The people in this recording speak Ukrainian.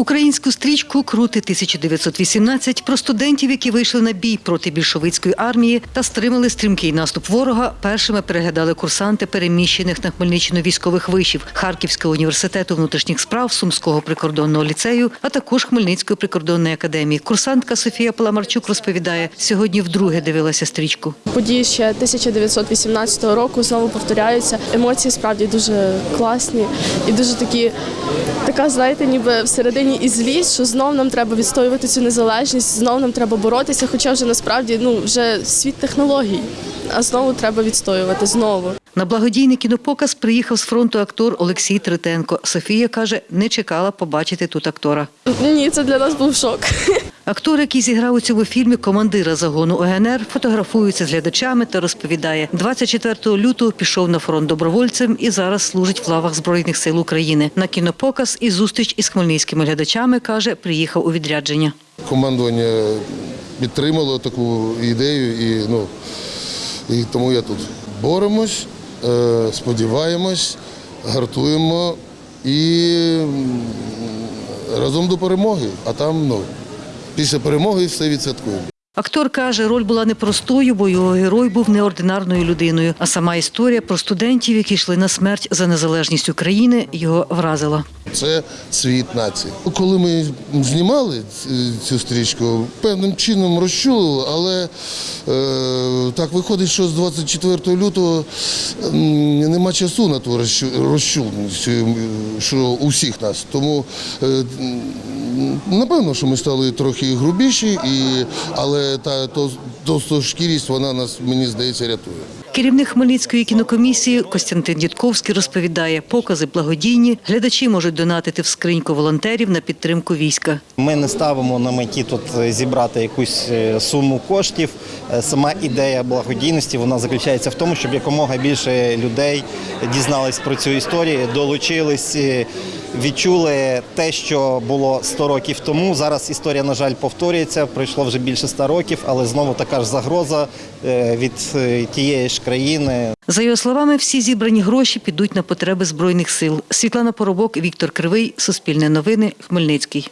Українську стрічку Крути 1918 про студентів, які вийшли на бій проти більшовицької армії та стримали стрімкий наступ ворога. Першими переглядали курсанти переміщених на Хмельниччину військових вишів Харківського університету внутрішніх справ, Сумського прикордонного ліцею, а також Хмельницької прикордонної академії. Курсантка Софія Паламарчук розповідає, сьогодні вдруге дивилася стрічку. Події ще 1918 року знову повторяються. Емоції справді дуже класні і дуже такі, така, знаєте, ніби всередині і злість, що знов нам треба відстоювати цю незалежність, знов нам треба боротися, хоча вже насправді ну вже світ технологій, а знову треба відстоювати знову. На благодійний кінопоказ приїхав з фронту актор Олексій Третенко. Софія каже, не чекала побачити тут актора. Ні, це для нас був шок. Актор, який зіграв у цьому фільмі командира загону ОГНР, фотографується з глядачами та розповідає, 24 лютого пішов на фронт добровольцем і зараз служить в лавах Збройних сил України. На кінопоказ і зустріч із хмельницькими глядачами, каже, приїхав у відрядження. Командування підтримало таку ідею, і, ну, і тому я тут боремось, е, сподіваємось, гартуємо і разом до перемоги. А там ну, після перемоги все відсвяткуємо. Актор каже, роль була непростою, бо його герой був неординарною людиною. А сама історія про студентів, які йшли на смерть за незалежність України, його вразила. Це світ нації. Коли ми знімали цю стрічку, певним чином розчулили, але е, так виходить, що з 24 лютого нема часу на ту розчу- розчуленість, що у всіх нас. Тому е, напевно, що ми стали трохи грубіші, і, але та то, товстошкірість, вона нас, мені здається, рятує. Керівник Хмельницької кінокомісії Костянтин Дідковський розповідає, покази благодійні, глядачі можуть донатити в скриньку волонтерів на підтримку війська. Ми не ставимо на меті тут е, зібрати якусь е, суму коштів. Е, Сама ідея благодійності вона заключається в тому, щоб якомога більше людей дізнались про цю історію, долучились, відчули те, що було 100 років тому. Зараз історія, на жаль, повторюється. Пройшло вже більше 100 років, але знову така ж загроза від тієї ж країни. За його словами, всі зібрані гроші підуть на потреби збройних сил. Світлана Поробок, Віктор Кривий, Суспільне новини, Хмельницький.